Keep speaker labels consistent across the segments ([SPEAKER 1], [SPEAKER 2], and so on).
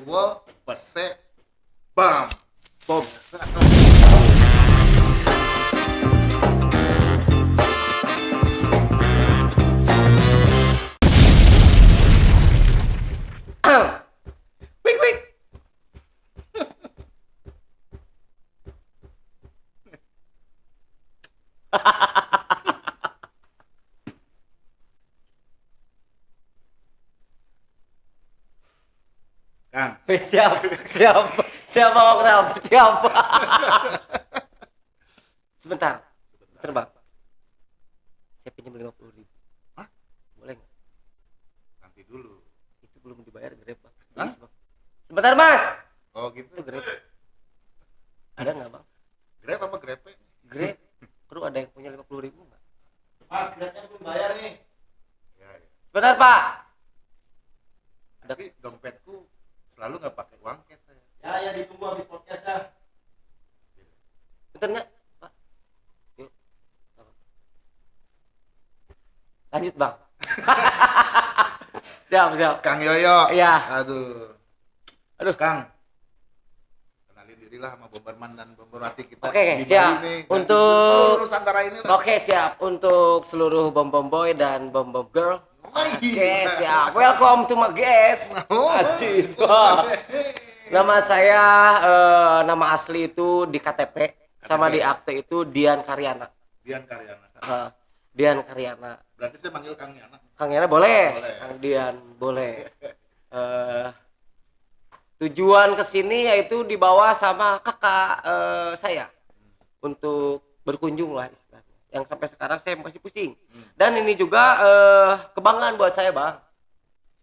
[SPEAKER 1] tua pese bam. Bom
[SPEAKER 2] siap, siap, siap Bang Oktav, siap. Sebentar, sebentar bang. Saya pinjam lima puluh ribu.
[SPEAKER 1] Hah?
[SPEAKER 2] Boleh nggak?
[SPEAKER 1] nanti dulu
[SPEAKER 2] Itu belum dibayar grab.
[SPEAKER 1] Hah?
[SPEAKER 2] Bang. Sebentar mas.
[SPEAKER 1] oh gitu
[SPEAKER 2] Itu grab. Ada nggak bang?
[SPEAKER 1] grab apa grepe
[SPEAKER 2] Grab. Kru ada yang punya lima puluh ribu nggak?
[SPEAKER 3] Mas, grabnya belum bayar nih.
[SPEAKER 1] ya, ya.
[SPEAKER 2] Sebentar pak. Ada
[SPEAKER 1] tapi dompetku selalu nggak pakai uang cash saya
[SPEAKER 3] Ya, ya ditunggu habis podcast dah.
[SPEAKER 2] pak. Yuk. Nggak apa-apa. Lanjut bang. siap siap.
[SPEAKER 1] Kang Yoyo
[SPEAKER 2] Iya.
[SPEAKER 1] aduh
[SPEAKER 2] Aduh.
[SPEAKER 1] Kang kenalin dirilah sama Bomberman dan Bomberwati kita
[SPEAKER 2] Oke,
[SPEAKER 1] di
[SPEAKER 2] siap.
[SPEAKER 1] Dan
[SPEAKER 2] Untuk-
[SPEAKER 1] seluruh Nusantara ini
[SPEAKER 2] Oke siap untuk seluruh bom bom boy dan bom bom girl.
[SPEAKER 1] Wih.
[SPEAKER 2] siap. Welcome to my guest.
[SPEAKER 1] Oh.
[SPEAKER 2] Asis. Wah. Nama saya eh, nama asli itu di KTP sama di akte itu Dian Karyana.
[SPEAKER 1] Dian Karyana
[SPEAKER 2] Eh, Dian Karyana.
[SPEAKER 1] berarti saya manggil Kang Yana
[SPEAKER 2] Kang Yana boleh.
[SPEAKER 1] Boleh.
[SPEAKER 2] Kang Dian boleh. Eh, tujuan ke sini yaitu dibawa sama kakak eh, saya untuk berkunjung lah. Yang sampai sekarang saya masih pusing.
[SPEAKER 1] Hmm.
[SPEAKER 2] Dan ini juga eh, kebanggaan buat saya bang.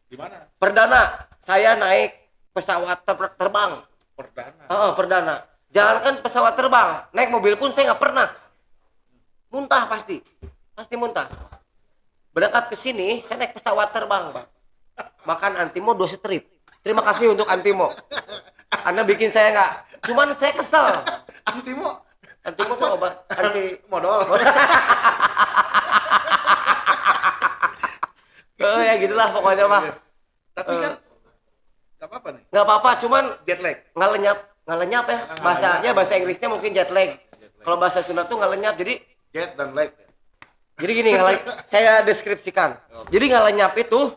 [SPEAKER 1] di mana
[SPEAKER 2] Perdana saya naik pesawat ter- terbang.
[SPEAKER 1] perdana
[SPEAKER 2] Heeh, perdana. Jangankan pesawat terbang, naik mobil pun saya nggak pernah. Muntah pasti, pasti muntah. Berangkat ke sini, saya naik pesawat terbang, bang. Makan Antimo dua strip. Terima kasih untuk Antimo. Anda bikin saya nggak. Cuman saya kesel.
[SPEAKER 1] Antimo
[SPEAKER 2] Antimo tuh obat anti.
[SPEAKER 1] modal
[SPEAKER 2] Oh ya gitulah pokoknya mah.
[SPEAKER 1] tapi kan nggak apa-apa nih
[SPEAKER 2] Nggak apa-apa, cuman
[SPEAKER 1] jet lag
[SPEAKER 2] nggak lenyap, nggak lenyap ya. Bahasanya bahasa Inggrisnya mungkin jet lag. Kalau bahasa Sunda tuh nggak lenyap, jadi
[SPEAKER 1] jet dan lag
[SPEAKER 2] Jadi gini, saya deskripsikan. Jadi nggak lenyap itu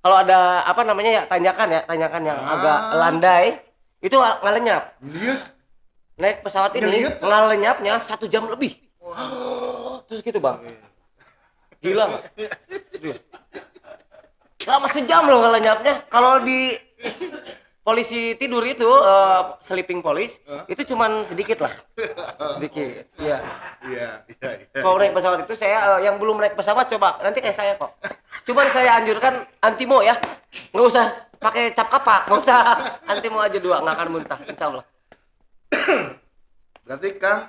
[SPEAKER 2] kalau ada apa namanya ya tanyakan ya, tanyakan yang
[SPEAKER 1] Ah.
[SPEAKER 2] agak landai itu nggak lenyap.
[SPEAKER 1] lihat
[SPEAKER 2] Naik pesawat ini
[SPEAKER 1] Ngeliat.
[SPEAKER 2] nggak lenyapnya satu jam lebih. Terus gitu bang. Gila nggak? Serius. Lama sejam loh nggak lenyapnya. Kalau di polisi tidur itu eh, sleeping police itu cuman sedikit lah, sedikit. Iya.
[SPEAKER 1] iya iya iya
[SPEAKER 2] Kalau naik pesawat itu saya eh, yang belum naik pesawat coba nanti kayak saya kok. Cuman saya anjurkan antimo ya, nggak usah pakai cap kapak, nggak usah antimo aja dua nggak akan muntah, insya Allah.
[SPEAKER 1] berarti Kang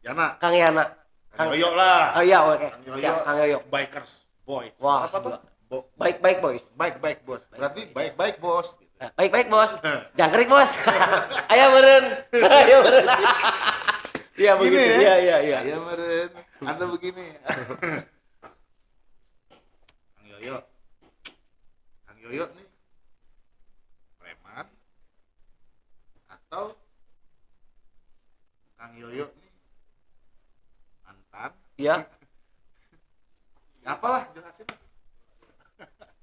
[SPEAKER 1] Yana.
[SPEAKER 2] Kang Yana,
[SPEAKER 1] Kang Yoyo lah.
[SPEAKER 2] Oh iya oke,
[SPEAKER 1] Kang Yoyo
[SPEAKER 2] siap Kang Yoyo.
[SPEAKER 1] bikers boy
[SPEAKER 2] Wah,
[SPEAKER 1] apa tuh. Bo-
[SPEAKER 2] Baik baik boys,
[SPEAKER 1] baik baik bos berarti baik baik bos.
[SPEAKER 2] Eh, baik baik bos, jangkrik bos, ayo meren, ayo meren. Iya begitu,
[SPEAKER 1] Gini ya?
[SPEAKER 2] iya iya iya.
[SPEAKER 1] Iya meren. Anda begini. Kang Yoyo. Kang Yoyo nih preman atau Kang Yoyo mantan
[SPEAKER 2] Iya,
[SPEAKER 1] ya apalah jelasin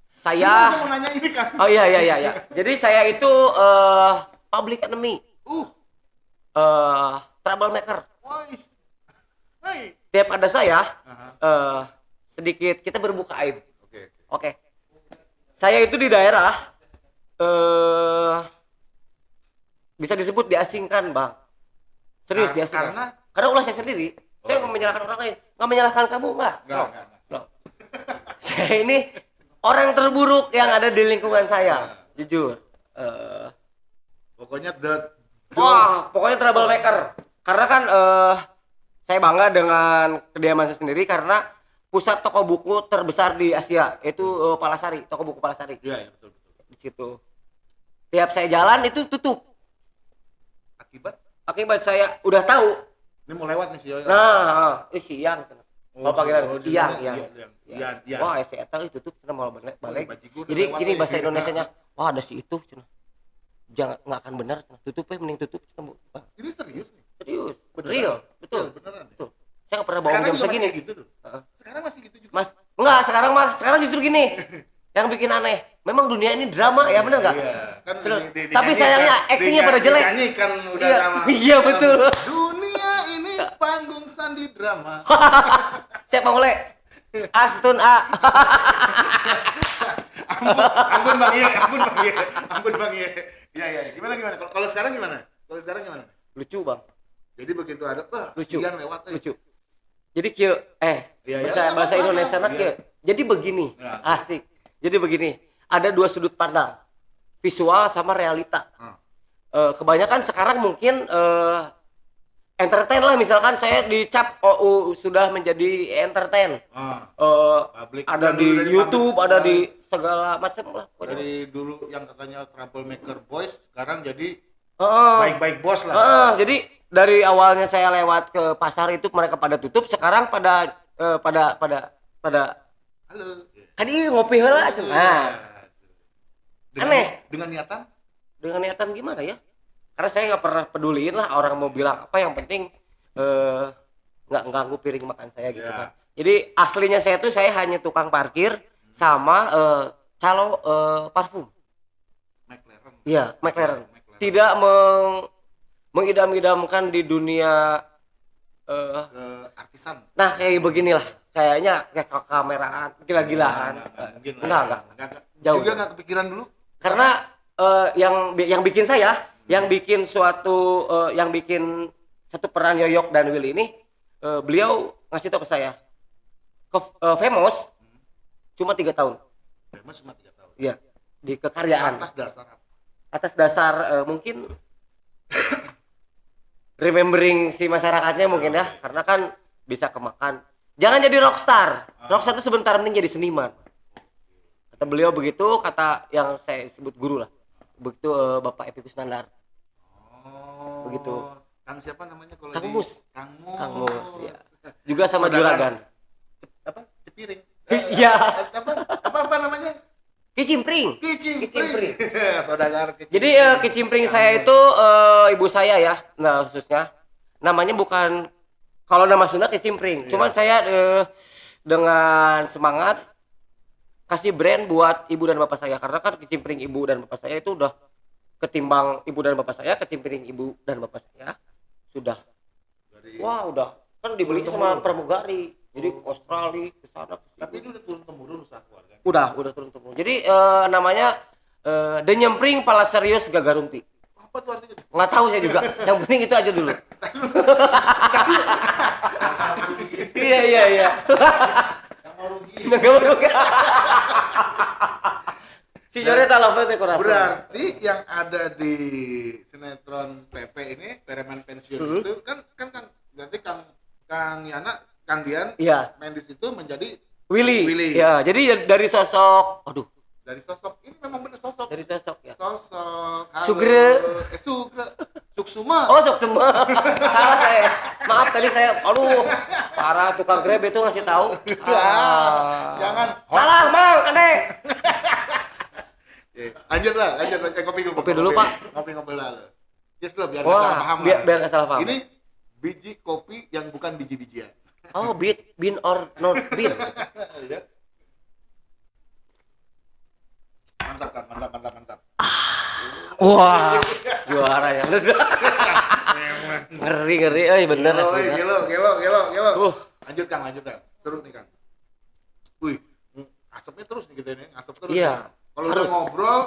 [SPEAKER 2] saya.
[SPEAKER 1] Mau nanya ini kan
[SPEAKER 2] Oh iya iya iya iya. Jadi saya itu eh public enemy,
[SPEAKER 1] uh
[SPEAKER 2] eh troublemaker.
[SPEAKER 1] hai
[SPEAKER 2] Tiap ada saya,
[SPEAKER 1] Aha.
[SPEAKER 2] eh sedikit kita berbuka aib.
[SPEAKER 1] oke oke
[SPEAKER 2] Oke. Saya itu di daerah eh bisa disebut diasingkan, Bang. Serius diasingkan.
[SPEAKER 1] karena?
[SPEAKER 2] Karena ulah saya sendiri. Saya nggak menyalahkan orang lain, nggak menyalahkan kamu, nggak.
[SPEAKER 1] Nggak,
[SPEAKER 2] So,
[SPEAKER 1] nggak, nggak.
[SPEAKER 2] no. saya ini orang terburuk yang ada di lingkungan saya, jujur. Eh
[SPEAKER 1] pokoknya the
[SPEAKER 2] Wah, pokoknya troublemaker. Karena kan eh saya bangga dengan kediaman saya sendiri karena pusat toko buku terbesar di Asia itu eh, Palasari, toko buku Palasari.
[SPEAKER 1] iya ya, betul betul
[SPEAKER 2] Di situ. Tiap saya jalan itu tutup.
[SPEAKER 1] akibat
[SPEAKER 2] Akibat saya udah tahu.
[SPEAKER 1] ini mau lewat nih si Yoyo
[SPEAKER 2] Nah, ini siang. Kalau panggilan
[SPEAKER 1] oh,
[SPEAKER 2] siang,
[SPEAKER 1] di
[SPEAKER 2] iya.
[SPEAKER 1] iya, iya, iya.
[SPEAKER 2] Wah, saya tahu itu tutup cenah mau balik. balik.
[SPEAKER 1] Bajigur
[SPEAKER 2] Jadi gini bahasa Indonesianya, wah ada si itu cenah. jangan nggak akan benar tutup ya mending tutup Bang.
[SPEAKER 1] Ini serius nih.
[SPEAKER 2] serius
[SPEAKER 1] Beneran?
[SPEAKER 2] real betul
[SPEAKER 1] Iya, beneran. ya?
[SPEAKER 2] betul saya nggak pernah bawa
[SPEAKER 1] Sekarang
[SPEAKER 2] jam segini
[SPEAKER 1] gitu tuh. Sekarang masih gitu juga.
[SPEAKER 2] mas enggak sekarang mah sekarang justru gini yang bikin aneh memang dunia ini drama ya bener nggak
[SPEAKER 1] Iya, kan
[SPEAKER 2] Seru.
[SPEAKER 1] di- di-
[SPEAKER 2] Tapi sayangnya actingnya pada jelek.
[SPEAKER 1] Dinyanyikan udah
[SPEAKER 2] Iya,
[SPEAKER 1] drama.
[SPEAKER 2] iya, betul.
[SPEAKER 1] Dunia ini panggung sandi drama.
[SPEAKER 2] siapa mulai Astun A
[SPEAKER 1] ampun, ampun Bang Iya, ampun Bang Iya, ampun Bang Iya. Iya, iya. Gimana gimana? Kalau sekarang gimana? Kalau sekarang gimana?
[SPEAKER 2] lucu bang
[SPEAKER 1] Jadi begitu ada, wah,
[SPEAKER 2] Lucu.
[SPEAKER 1] lewat eh.
[SPEAKER 2] lucu jadi kieu eh
[SPEAKER 1] Iya, iya,
[SPEAKER 2] bahasa
[SPEAKER 1] nggak
[SPEAKER 2] bahasa
[SPEAKER 1] apa-apa,
[SPEAKER 2] Indonesia nak kieu. jadi begini
[SPEAKER 1] Ya.
[SPEAKER 2] asik jadi begini ada dua sudut pandang visual sama realita
[SPEAKER 1] Ah.
[SPEAKER 2] Eh, kebanyakan sekarang mungkin eh, entertain lah misalkan saya dicap oh, uh, sudah menjadi entertain Eh,
[SPEAKER 1] public.
[SPEAKER 2] ada di YouTube
[SPEAKER 1] public,
[SPEAKER 2] ada di segala macam lah
[SPEAKER 1] dari dulu yang katanya troublemaker boys sekarang jadi baik-baik bos lah.
[SPEAKER 2] Jadi dari awalnya saya lewat ke pasar itu mereka pada tutup sekarang pada pada pada pada
[SPEAKER 1] Halo.
[SPEAKER 2] Kan ini ngopi heula cenah. nah
[SPEAKER 1] Dengan,
[SPEAKER 2] Aneh.
[SPEAKER 1] Dengan niatan
[SPEAKER 2] dengan niatan gimana ya karena saya nggak pernah peduliin lah orang mau bilang apa yang penting eh, nggak ganggu piring makan saya gitu
[SPEAKER 1] Ya.
[SPEAKER 2] kan jadi aslinya saya tuh saya hanya tukang parkir sama eh, calo eh, parfum
[SPEAKER 1] McLaren.
[SPEAKER 2] iya McLaren
[SPEAKER 1] McLaren.
[SPEAKER 2] tidak meng mengidam-idamkan di dunia eh,
[SPEAKER 1] ke artisan.
[SPEAKER 2] nah kayak beginilah kayaknya kayak kameraan gila-gilaan
[SPEAKER 1] Enggak, enggak, lah.
[SPEAKER 2] enggak Jauh.
[SPEAKER 1] Juga enggak kepikiran dulu.
[SPEAKER 2] karena eh, yang yang bikin saya yang bikin suatu eh, yang bikin satu peran Yoyok dan Willy ini eh, beliau ngasih tahu ke saya ke eh, famous cuma tiga tahun
[SPEAKER 1] Famous cuma 3 tahun.
[SPEAKER 2] iya di kekaryaan
[SPEAKER 1] Atas dasar apa?
[SPEAKER 2] atas dasar eh, mungkin remembering si masyarakatnya mungkin ya karena kan bisa kemakan jangan jadi rockstar rockstar itu sebentar mending jadi seniman kata beliau begitu kata yang saya sebut guru lah begitu eh, bapak Epikus Nandar
[SPEAKER 1] Oh.
[SPEAKER 2] Begitu.
[SPEAKER 1] Kang siapa namanya kalau
[SPEAKER 2] Kang
[SPEAKER 1] di-
[SPEAKER 2] Mus.
[SPEAKER 1] Kang Mus.
[SPEAKER 2] Kang Mus, ya. juga sama
[SPEAKER 1] Saudara.
[SPEAKER 2] juragan
[SPEAKER 1] apa? Cepiring.
[SPEAKER 2] Iya.
[SPEAKER 1] apa? Apa apa namanya?
[SPEAKER 2] kicimpring
[SPEAKER 1] Kicimpring.
[SPEAKER 2] Kicimpring.
[SPEAKER 1] Saudagar kicimpring.
[SPEAKER 2] Jadi eh, kicimpring saya itu eh, ibu saya ya, nah khususnya namanya bukan kalau nama Sunda kicimpring.
[SPEAKER 1] Iya.
[SPEAKER 2] Cuman saya eh, dengan semangat kasih brand buat ibu dan bapak saya karena kan kicimpring ibu dan bapak saya itu udah ketimbang ibu dan bapak saya kicimpring ibu dan bapak saya sudah
[SPEAKER 1] Dari-
[SPEAKER 2] wah udah kan dibeli sama pramugari jadi ke Australia ke sana.
[SPEAKER 1] Tapi ini udah turun temurun usaha keluarga.
[SPEAKER 2] udah udah turun temurun jadi eh, namanya eh, denyempring pala serius gagarumpi
[SPEAKER 1] Apa tuh artinya?
[SPEAKER 2] nggak tahu saya juga yang penting itu aja dulu iya iya iya
[SPEAKER 3] Yang mau rugi.
[SPEAKER 2] nggak mau juga si Jore tahu apa itu kurasa
[SPEAKER 1] Berarti yang ada di sinetron PP ini, Pereman Pensiun
[SPEAKER 2] Hmm.
[SPEAKER 1] itu kan kan Kang berarti Kang Kang Yana, Kang Dian
[SPEAKER 2] iya
[SPEAKER 1] main di situ menjadi
[SPEAKER 2] Willy.
[SPEAKER 1] Willy.
[SPEAKER 2] ya jadi dari sosok aduh
[SPEAKER 1] dari sosok ini memang benar sosok.
[SPEAKER 2] dari sosok ya
[SPEAKER 1] Sosok. halo.
[SPEAKER 2] Sugre.
[SPEAKER 1] Eh Sugre. Suksuma.
[SPEAKER 2] oh sok semua salah saya maaf tadi saya aduh parah tukang grab itu ngasih tahu Ah.
[SPEAKER 1] Jangan.
[SPEAKER 2] salah mang kade
[SPEAKER 1] Eh, lanjut lah, lanjut lanjut kopi dulu.
[SPEAKER 2] Kopi dulu, Pak.
[SPEAKER 1] Ngopi ngopi lah. lo. Yes lo biar nggak salah paham
[SPEAKER 2] biar
[SPEAKER 1] lah.
[SPEAKER 2] biar nggak salah paham
[SPEAKER 1] Ini biji kopi yang bukan biji-bijian.
[SPEAKER 2] Oh, bean, bean or not bean.
[SPEAKER 1] ya. Mantap kan, mantap, mantap, mantap.
[SPEAKER 2] Wah, juara ya. ngeri ngeri, eh bener
[SPEAKER 1] Gelo,
[SPEAKER 2] asli.
[SPEAKER 1] gelo, gelo, gelo, gelo.
[SPEAKER 2] Uh.
[SPEAKER 1] Lanjut Kang, lanjut Kang. Seru nih Kang. Wih, asapnya terus nih kita ini, asap terus.
[SPEAKER 2] Iya.
[SPEAKER 1] Kalau udah ngobrol,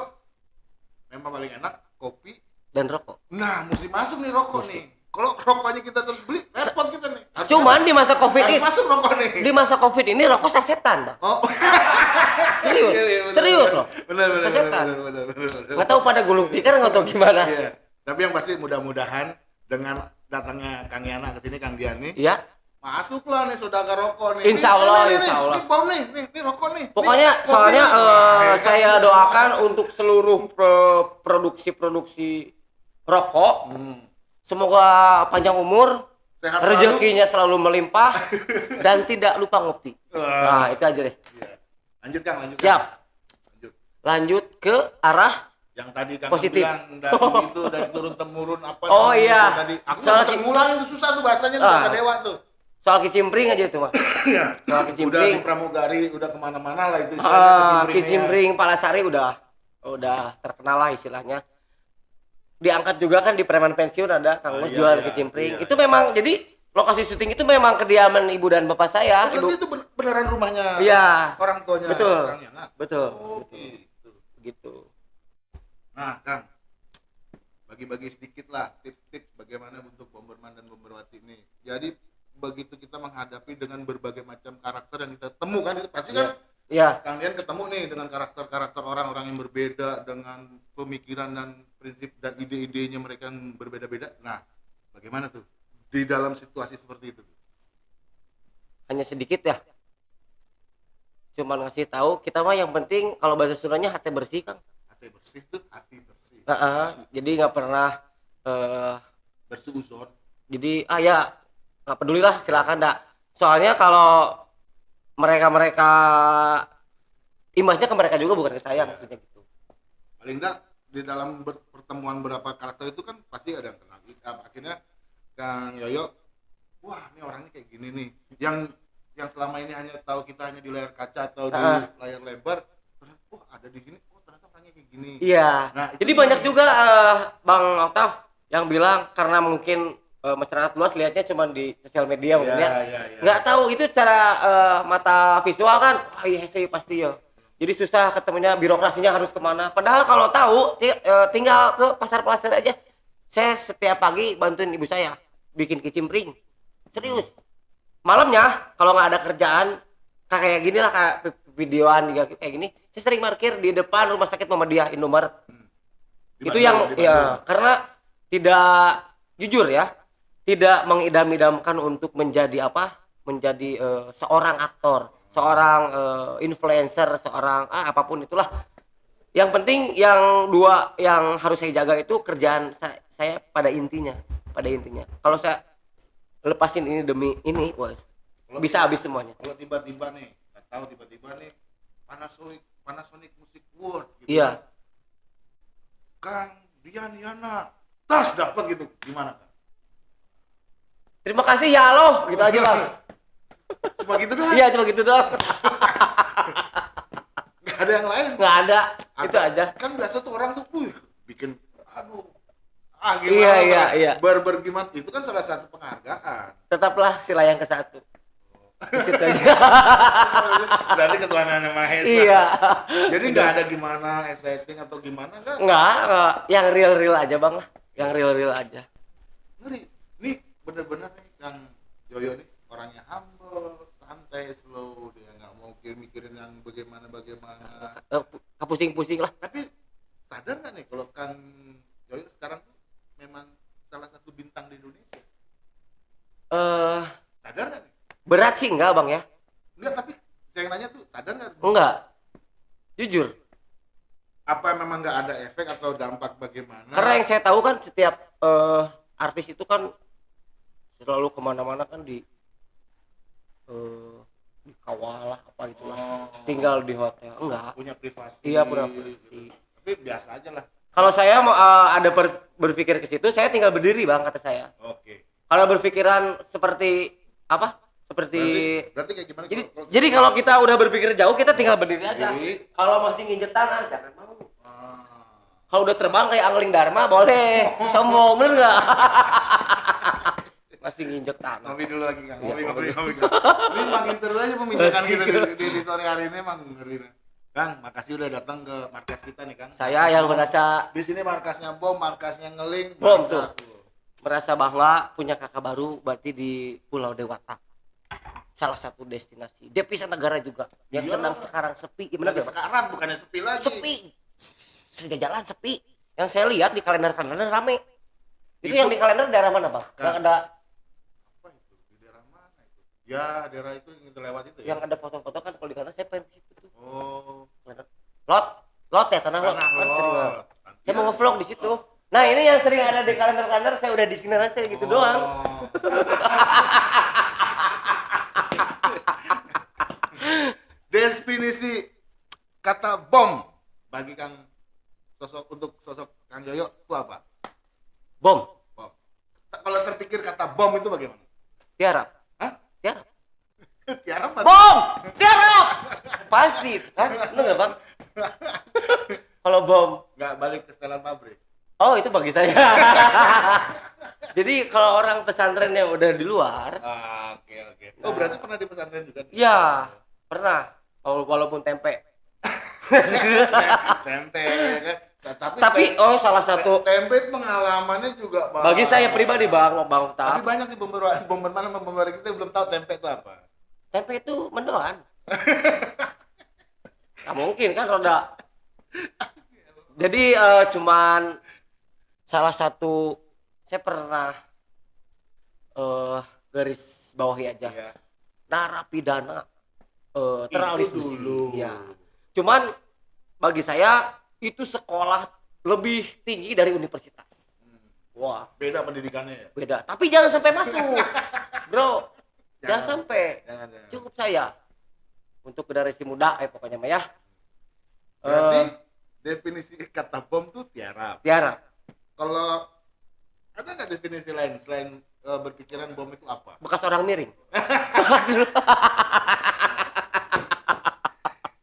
[SPEAKER 1] memang paling enak kopi.
[SPEAKER 2] Dan rokok.
[SPEAKER 1] Nah, mesti masuk nih rokok nih. Kalau rokoknya kita terus beli, repot kita nih. Harus
[SPEAKER 2] Cuman di masa covid ini,
[SPEAKER 1] masuk rokok nih.
[SPEAKER 2] di masa covid ini rokok sasetan, bang.
[SPEAKER 1] Oh.
[SPEAKER 2] Serius,
[SPEAKER 1] Iya, iya, bener,
[SPEAKER 2] serius
[SPEAKER 1] bener.
[SPEAKER 2] loh.
[SPEAKER 1] Bener, bener,
[SPEAKER 2] Sasetan.
[SPEAKER 1] bener, bener, bener, bener.
[SPEAKER 2] Nggak tahu pada gulung tikar nggak tahu gimana.
[SPEAKER 1] Iya. Tapi yang pasti mudah-mudahan dengan datangnya Kang Yana ke sini Kang Diani,
[SPEAKER 2] Ya,
[SPEAKER 1] masuklah nih saudara rokok nih.
[SPEAKER 2] Insya Allah,
[SPEAKER 1] nih,
[SPEAKER 2] insya Allah.
[SPEAKER 1] Nih bom nih, nih, nih rokok nih.
[SPEAKER 2] pokoknya
[SPEAKER 1] Nih,
[SPEAKER 2] soalnya
[SPEAKER 1] nih.
[SPEAKER 2] eh,
[SPEAKER 1] Wah,
[SPEAKER 2] saya doakan untuk seluruh pro- produksi-produksi rokok,
[SPEAKER 1] Hmm.
[SPEAKER 2] semoga panjang umur,
[SPEAKER 1] Sehat selalu.
[SPEAKER 2] rezekinya selalu melimpah, dan tidak lupa ngopi.
[SPEAKER 1] Wah.
[SPEAKER 2] Nah, itu aja deh.
[SPEAKER 1] Iya. Lanjut Kang, lanjut.
[SPEAKER 2] Siap.
[SPEAKER 1] Lanjut.
[SPEAKER 2] lanjut ke arah
[SPEAKER 1] yang tadi Kang
[SPEAKER 2] Positif.
[SPEAKER 1] bilang dari itu dari turun temurun apa
[SPEAKER 2] Oh, iya.
[SPEAKER 1] itu tadi aku
[SPEAKER 2] Soal
[SPEAKER 1] bisa ngulang itu susah tuh bahasanya tuh
[SPEAKER 2] Ah.
[SPEAKER 1] bahasa dewa tuh
[SPEAKER 2] soal kicimpring aja itu mah
[SPEAKER 1] Iya.
[SPEAKER 2] soal
[SPEAKER 1] udah
[SPEAKER 2] kicimpring
[SPEAKER 1] di pramugari udah ke mana-mana lah itu
[SPEAKER 2] Ah,
[SPEAKER 1] kicimpringnya.
[SPEAKER 2] kicimpring Palasari udah udah terkenal lah istilahnya diangkat juga kan di preman pensiun ada Kang
[SPEAKER 1] Ah,
[SPEAKER 2] Mus
[SPEAKER 1] iya,
[SPEAKER 2] jual
[SPEAKER 1] iya,
[SPEAKER 2] kicimpring
[SPEAKER 1] iya,
[SPEAKER 2] itu memang jadi lokasi syuting itu memang kediaman ibu dan bapak saya
[SPEAKER 1] Oh,
[SPEAKER 2] ibu
[SPEAKER 1] itu ben- beneran rumahnya
[SPEAKER 2] iya.
[SPEAKER 1] orang tuanya
[SPEAKER 2] Betul.
[SPEAKER 1] Kang Yana
[SPEAKER 2] betul.
[SPEAKER 1] Oh gitu.
[SPEAKER 2] Gitu.
[SPEAKER 1] Nah Kang. Bagi-bagi sedikit lah tips-tips bagaimana untuk Bomberman dan Bomberwati ini. Jadi begitu kita menghadapi dengan berbagai macam karakter yang kita temukan itu pasti kan
[SPEAKER 2] Iya,
[SPEAKER 1] Kang Dian ketemu nih dengan karakter-karakter orang-orang yang berbeda dengan pemikiran dan prinsip dan ide-idenya mereka yang berbeda-beda. Nah, bagaimana tuh di dalam situasi seperti itu?
[SPEAKER 2] hanya sedikit ya. Cuman ngasih tahu kita mah yang penting kalau bahasa Sundanya hati bersih Kang.
[SPEAKER 1] Hati bersih tuh hati bersih.
[SPEAKER 2] Heeh, jadi nggak pernah eh
[SPEAKER 1] Bersuuzon.
[SPEAKER 2] jadi ah ya nggak peduli lah silakan dak. Soalnya kalau mereka mereka imbasnya ke mereka juga bukan ke saya maksudnya gitu.
[SPEAKER 1] Paling enggak di dalam pertemuan berapa karakter itu kan pasti ada yang kenal. Ah, Akhirnya Kang Yoyo, wah ini orangnya kayak gini nih. Yang yang selama ini hanya tahu kita hanya di layar kaca atau di
[SPEAKER 2] Ah.
[SPEAKER 1] layar lebar, ternyata oh ada di sini, oh ternyata orangnya kayak gini.
[SPEAKER 2] Iya.
[SPEAKER 1] Nah,
[SPEAKER 2] Jadi banyak juga eh, Bang Oktav yang bilang karena mungkin eh, masyarakat luas lihatnya cuma di sosial media mungkin ya.
[SPEAKER 1] Ya, ya, ya.
[SPEAKER 2] nggak tahu itu cara eh, mata visual kan? Wah iya saya pasti ya. Jadi susah ketemunya birokrasinya harus ke mana. Padahal kalau tahu eh, tinggal ke pasar pasar aja. Saya setiap pagi bantuin ibu saya bikin kicimpring serius. Malamnya kalau nggak ada kerjaan kayak gini lah kayak vi- videoan juga kayak gini saya sering parkir di depan rumah sakit Muhammadiyah Indomaret.
[SPEAKER 1] Di
[SPEAKER 2] itu yang ya karena tidak jujur ya tidak mengidam-idamkan untuk menjadi apa menjadi eh, seorang aktor seorang eh, influencer seorang ah, apa pun itulah yang penting yang dua yang harus saya jaga itu kerjaan saya, saya pada intinya pada intinya kalau saya lepasin ini demi ini wah
[SPEAKER 1] Kalau
[SPEAKER 2] bisa habis semuanya
[SPEAKER 1] Kalau tiba-tiba nih, nggak tahu tiba-tiba nih Panasonic Panasonic Music World gitu.
[SPEAKER 2] iya
[SPEAKER 1] Kang Dian Yana tas dapat gitu. Gimana Kang?
[SPEAKER 2] Terima kasih ya lo gitu aja bang
[SPEAKER 1] Cuma gitu doang.
[SPEAKER 2] iya cuma gitu doang
[SPEAKER 1] Nggak ada yang lain.
[SPEAKER 2] nggak ada itu
[SPEAKER 1] Atau-
[SPEAKER 2] aja
[SPEAKER 1] Kan biasa tuh orang tuh, wih, bikin aduh. Ah,
[SPEAKER 2] Iya,
[SPEAKER 1] gimana?
[SPEAKER 2] iya, iya.
[SPEAKER 1] Ber, ber gimana? Itu kan salah satu penghargaan.
[SPEAKER 2] tetaplah si layang ke satu di situ aja
[SPEAKER 1] Berarti ketuhanan yang Maha Esa.
[SPEAKER 2] iya
[SPEAKER 1] Jadi nggak ada gimana setting atau gimana kan?
[SPEAKER 2] nggak nggak. yang real real aja bang lah yang real real aja
[SPEAKER 1] ngeri bener-bener nih Kang Yoyo nih orangnya humble santai slow dia nggak mau mikir mikirin yang bagaimana bagaimana.
[SPEAKER 2] Pusing pusing lah.
[SPEAKER 1] Tapi sadar nggak nih kalau Kang Yoyo sekarang tuh memang salah satu bintang di Indonesia?
[SPEAKER 2] Eh
[SPEAKER 1] sadar nggak nih?
[SPEAKER 2] berat sih enggak bang ya?
[SPEAKER 1] Enggak tapi saya yang nanya tuh sadar nggak?
[SPEAKER 2] Enggak jujur.
[SPEAKER 1] Apa memang nggak ada efek atau dampak bagaimana?
[SPEAKER 2] Karena yang saya tahu kan setiap eh, artis itu kan selalu ke mana-mana kan di eh, dikawal lah apa gitu lah.
[SPEAKER 1] Oh,
[SPEAKER 2] tinggal di hotel. Enggak.
[SPEAKER 1] Punya privasi.
[SPEAKER 2] Iya pura privasi.
[SPEAKER 1] Tapi biasa aja lah.
[SPEAKER 2] Kalau saya mau eh, ada ber- berpikir ke situ saya tinggal berdiri bang kata saya.
[SPEAKER 1] Oke.
[SPEAKER 2] Kalau berpikiran seperti apa? Seperti
[SPEAKER 1] berarti, berarti kayak gimana
[SPEAKER 2] jadi
[SPEAKER 1] kalau- kalau-
[SPEAKER 2] jadi kalau kita udah berpikir jauh kita tinggal berdiri aja.
[SPEAKER 1] Berdiri.
[SPEAKER 2] kalau masih nginjek tanah jangan mau.
[SPEAKER 1] Ah.
[SPEAKER 2] kalau udah terbang kayak angling dharma boleh. Sombong bener nggak masih nginjek tanah
[SPEAKER 1] ngopi dulu lagi kang. Ngopi ngopi
[SPEAKER 2] ngopi.
[SPEAKER 1] ini semakin seru aja pembicaraan kita di, di, di sore hari ini emang ngeri. Kang makasih udah datang ke markas kita nih kang.
[SPEAKER 2] Saya
[SPEAKER 1] Markas
[SPEAKER 2] yang merasa
[SPEAKER 1] di sini markasnya bom markasnya ngeling
[SPEAKER 2] Bom,
[SPEAKER 1] markas-
[SPEAKER 2] merasa bangga punya kakak baru berarti di Pulau Dewata. Salah satu destinasi. Devisa negara juga. Yang
[SPEAKER 1] Iya.
[SPEAKER 2] senang sekarang sepi gimana
[SPEAKER 1] gak sekarang bukannya sepi lagi.
[SPEAKER 2] Sepi. Sejak jalan sepi. Yang saya lihat di kalender kalender rame. Itu,
[SPEAKER 1] Itu-
[SPEAKER 2] yang di kalender daerah mana bang?
[SPEAKER 1] Kan.
[SPEAKER 2] yang ada
[SPEAKER 1] apa itu di daerah mana itu ya daerah itu yang lewat itu ya?
[SPEAKER 2] Yang ada foto-foto kan kalau di kalender saya pengen ke situ tuh.
[SPEAKER 1] Oh.
[SPEAKER 2] Lot lot ya tanah lot.
[SPEAKER 1] Tanah
[SPEAKER 2] kan sering.
[SPEAKER 1] Lot
[SPEAKER 2] saya mau ngevlog di situ. Nah ini yang sering ada di kalender kalender saya udah di sini aja gitu doang.
[SPEAKER 1] Oh. definisi kata bom bagi kang sosok untuk sosok Kang Yoyo itu apa?
[SPEAKER 2] bom.
[SPEAKER 1] Bom. Kalau terpikir kata bom itu bagaimana?
[SPEAKER 2] tiarap
[SPEAKER 1] Tiara
[SPEAKER 2] bom tiarap pasti itu kan bener bang kalau bom
[SPEAKER 1] Nggak balik ke setelan pabrik.
[SPEAKER 2] oh itu bagi saya jadi kalau orang pesantren yang udah di luar
[SPEAKER 1] Ah, Oke oke. Oh berarti pernah di pesantren juga? nih?
[SPEAKER 2] ya pernah Wala- walaupun tempe
[SPEAKER 1] tempe ya kan. Nah, tapi
[SPEAKER 2] tapi
[SPEAKER 1] tem-
[SPEAKER 2] oh salah satu
[SPEAKER 1] tempe pengalamannya juga Bang.
[SPEAKER 2] bagi saya pribadi bang bang
[SPEAKER 1] Tapi
[SPEAKER 2] Tap,
[SPEAKER 1] banyak bomber bomber mana bomber kita belum tahu tempe itu apa.
[SPEAKER 2] Tempe itu mendoan. Nggak mungkin kan roda. Jadi eh, cuman salah satu saya pernah eh garis bawahi aja.
[SPEAKER 1] Iya.
[SPEAKER 2] narapidana eh
[SPEAKER 1] Itu
[SPEAKER 2] teralis
[SPEAKER 1] dulu.
[SPEAKER 2] ya cuman bagi saya itu sekolah lebih tinggi dari universitas. Wah.
[SPEAKER 1] Beda pendidikannya ya.
[SPEAKER 2] beda. Tapi jangan sampai masuk bro jangan,
[SPEAKER 1] Jangan.
[SPEAKER 2] sampai
[SPEAKER 1] Jangan jangan.
[SPEAKER 2] cukup saya untuk generasi muda eh pokoknya mah ya
[SPEAKER 1] Berarti
[SPEAKER 2] Eh,
[SPEAKER 1] definisi kata bom tuh tiara.
[SPEAKER 2] tiara
[SPEAKER 1] Kalau ada nggak definisi lain selain eh, berpikiran bom itu apa?
[SPEAKER 2] bekas orang miring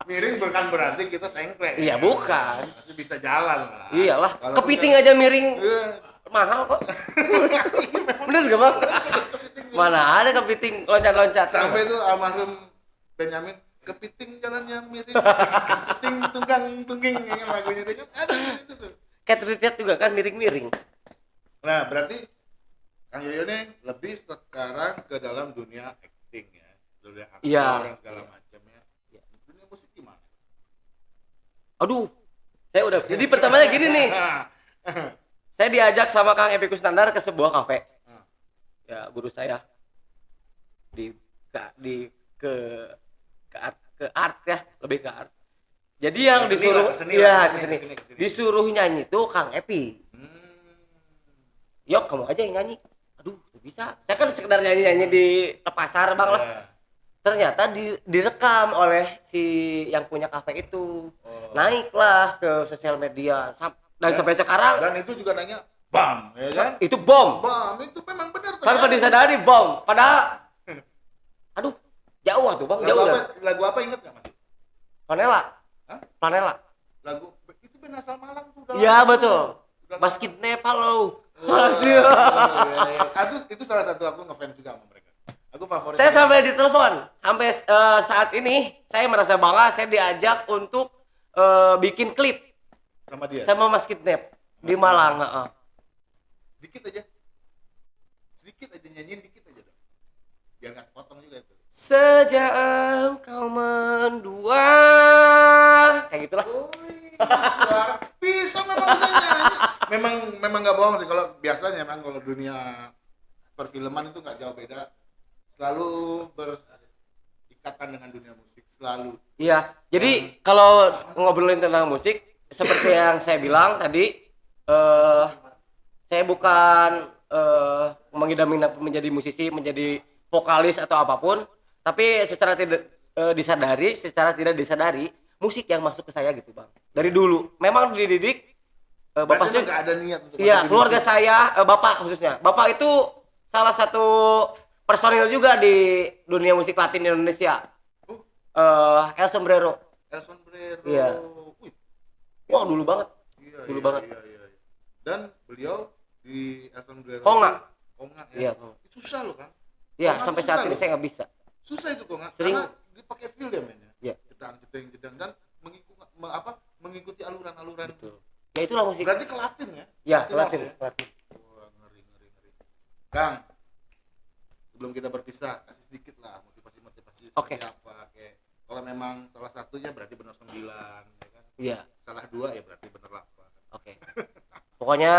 [SPEAKER 1] Miring bukan berarti kita sengklek.
[SPEAKER 2] Iya, bukan.
[SPEAKER 1] Masih bisa jalan lah.
[SPEAKER 2] iyalah kepiting aja miring
[SPEAKER 1] Eh,
[SPEAKER 2] mahal kok bener gak bang mana ada kepiting loncat-loncat?
[SPEAKER 1] Sampai itu almarhum Benyamin kepiting jalannya miring. Kepiting tunggang tungging yang lagunya itu. Ada itu tuh.
[SPEAKER 2] Cat Retreat juga kan miring-miring.
[SPEAKER 1] Nah berarti Kang Yoyo nih lebih sekarang ke dalam dunia acting ya. Dunia aktor dan segala macam ya. Dunia musik gimana?
[SPEAKER 2] Aduh saya udah jadi pertamanya gini nih. Saya diajak sama Kang Epi Kusnandar ke sebuah kafe.
[SPEAKER 1] Hmm.
[SPEAKER 2] ya guru saya di ke, di ke ke art, ke art ya lebih ke art jadi yang
[SPEAKER 1] Ke seni
[SPEAKER 2] disuruh
[SPEAKER 1] lah, ke seni
[SPEAKER 2] iya,
[SPEAKER 1] lah, ke
[SPEAKER 2] ke
[SPEAKER 1] seni,
[SPEAKER 2] seni.
[SPEAKER 1] ke seni, ke seni.
[SPEAKER 2] disuruh nyanyi tuh Kang Epi
[SPEAKER 1] Hmm.
[SPEAKER 2] yok kamu aja yang nyanyi aduh nggak bisa saya kan sekedar nyanyi nyanyi di pasar bang lah
[SPEAKER 1] Ya.
[SPEAKER 2] ternyata di, direkam oleh si yang punya kafe itu
[SPEAKER 1] Oh.
[SPEAKER 2] naiklah ke sosial media dan
[SPEAKER 1] Dan-
[SPEAKER 2] sampai sekarang
[SPEAKER 1] dan itu juga nanya bam ya kan
[SPEAKER 2] itu bom
[SPEAKER 1] bam itu memang benar
[SPEAKER 2] tanpa
[SPEAKER 1] terjadi.
[SPEAKER 2] disadari bom padahal aduh jauh tuh bang
[SPEAKER 1] lagu
[SPEAKER 2] jauh
[SPEAKER 1] apa lagu apa inget nggak masih
[SPEAKER 2] panela
[SPEAKER 1] Hah?
[SPEAKER 2] panela
[SPEAKER 1] lagu itu Ben asal Malang tuh
[SPEAKER 2] iya betul. Mas
[SPEAKER 1] lama.
[SPEAKER 2] Kidnap halo
[SPEAKER 1] Oh,
[SPEAKER 2] Aduh.
[SPEAKER 1] iya, iya. Ah, itu, salah satu aku ngefans juga sama mereka. Aku favorit
[SPEAKER 2] saya sampai ditelepon. Sampai eh, saat ini saya merasa bangga saya diajak untuk eh, bikin klip.
[SPEAKER 1] Sama dia?
[SPEAKER 2] Sama Mas Kidnap di Malang heeh.
[SPEAKER 1] dikit aja. Sedikit aja nyanyiin dikit biar nggak potong juga itu
[SPEAKER 2] Sejak engkau mendua. Kayak gitulah.
[SPEAKER 1] Suara bisa. Memang bisa nyanyi. Memang memang nggak bohong sih. Kalau biasanya memang kalau dunia perfilman itu nggak jauh beda. Selalu berikatan dengan dunia musik selalu.
[SPEAKER 2] Iya. Jadi kalau ngobrolin tentang musik seperti yang saya bilang tadi eh saya bukan eh mengidam menjadi musisi, menjadi vokalis atau apa pun, tapi secara tidak eh, disadari, secara tidak disadari musik yang masuk ke saya gitu, Bang. Dari dulu. Memang dididik eh, Bapak sih
[SPEAKER 1] ada niat untuk
[SPEAKER 2] Iya, keluarga
[SPEAKER 1] musik.
[SPEAKER 2] saya, eh, bapak khususnya. Bapak itu salah satu personil juga di dunia musik Latin Indonesia. Eh, El Sombrero.
[SPEAKER 1] El Sombrero
[SPEAKER 2] Iya.
[SPEAKER 1] Wih,
[SPEAKER 2] Wah, dulu banget.
[SPEAKER 1] iya,
[SPEAKER 2] Dulu
[SPEAKER 1] iya,
[SPEAKER 2] banget.
[SPEAKER 1] iya, iya. dan beliau di El Sombrero
[SPEAKER 2] Konga.
[SPEAKER 1] Konga
[SPEAKER 2] Iya,
[SPEAKER 1] ya
[SPEAKER 2] Konga.
[SPEAKER 1] itu susah loh kan
[SPEAKER 2] Ya, sampai saat ini
[SPEAKER 1] loh.
[SPEAKER 2] saya nggak bisa.
[SPEAKER 1] susah itu Konga
[SPEAKER 2] Sering-
[SPEAKER 1] karena dia pakai feel dia mainnya
[SPEAKER 2] Iya.
[SPEAKER 1] jedang jedeng jedang dan mengikuti apa mengikuti aluran-aluran
[SPEAKER 2] Betul. Ya itulah musik.
[SPEAKER 1] berarti ke Latin ya
[SPEAKER 2] Ya,
[SPEAKER 1] Latin
[SPEAKER 2] Latin,
[SPEAKER 1] house
[SPEAKER 2] Latin.
[SPEAKER 1] Wah, ngeri ngeri ngeri Kang sebelum kita berpisah kasih sedikit lah motivasi motivasi
[SPEAKER 2] Oke.
[SPEAKER 1] seperti apa kayak kalau memang salah satunya berarti benar sembilan ya kan
[SPEAKER 2] Iya,
[SPEAKER 1] salah dua ya berarti benar delapan
[SPEAKER 2] oke. Pokoknya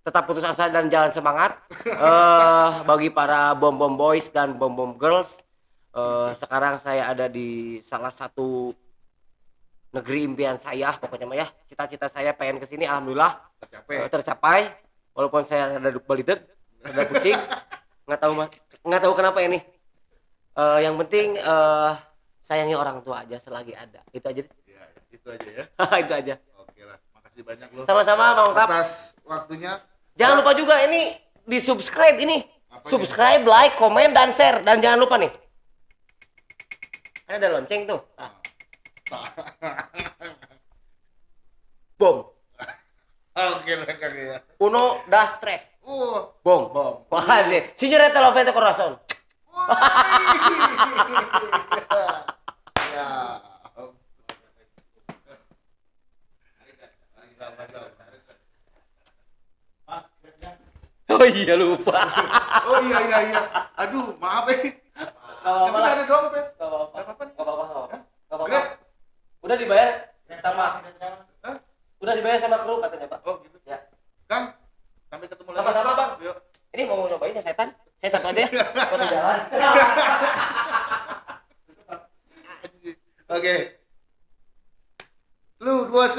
[SPEAKER 2] tetap putus asa dan jangan semangat. Eh bagi para bom bom boys dan bom bom girls, eh sekarang saya ada di salah satu negeri impian saya pokoknya mah ya. Cita-cita saya pengen ke sini alhamdulillah.
[SPEAKER 1] Tercapai.
[SPEAKER 2] Eh, tercapai. Walaupun saya ada balideg ada pusing. Nggak tahu nggak tahu kenapa ini. Eh, yang penting eh sayangi orang tua aja selagi ada. Itu aja
[SPEAKER 1] ya itu aja ya.
[SPEAKER 2] Itu aja
[SPEAKER 1] Oke. banyak loh
[SPEAKER 2] Sama-sama Bang Tap.
[SPEAKER 1] atas waktunya
[SPEAKER 2] Jangan lupa juga ini di subscribe ini.
[SPEAKER 1] Apa
[SPEAKER 2] subscribe, like, komen, dan share. Dan jangan lupa nih. Ada lonceng tuh. Ah. Bom.
[SPEAKER 1] oke lah Kang ya
[SPEAKER 2] Uno das tres.
[SPEAKER 1] uh
[SPEAKER 2] Bom.
[SPEAKER 1] bom
[SPEAKER 2] Wah sih. Signore Lovete Corazon.
[SPEAKER 1] ya
[SPEAKER 3] Mas, kira-kira
[SPEAKER 2] Oh iya lupa.
[SPEAKER 1] oh iya iya iya aduh maaf eh
[SPEAKER 2] Kalau
[SPEAKER 1] tapi nggak ada dompet
[SPEAKER 2] apa-apa.
[SPEAKER 1] Apa-apa
[SPEAKER 2] apa-apa. nggak apa-apa. Nggak apa-apa.
[SPEAKER 1] Grab?
[SPEAKER 2] Udah dibayar sama.
[SPEAKER 1] Hah?
[SPEAKER 2] udah dibayar sama kru katanya Pak.
[SPEAKER 1] oh gitu
[SPEAKER 2] Ya.
[SPEAKER 1] Kang sampai ketemu lagi
[SPEAKER 2] Sama-sama, Bang.
[SPEAKER 1] yuk
[SPEAKER 2] Ini mau nyobain ya setan? Saya ya. Mau di jalan.
[SPEAKER 1] Oke. Lu dua C.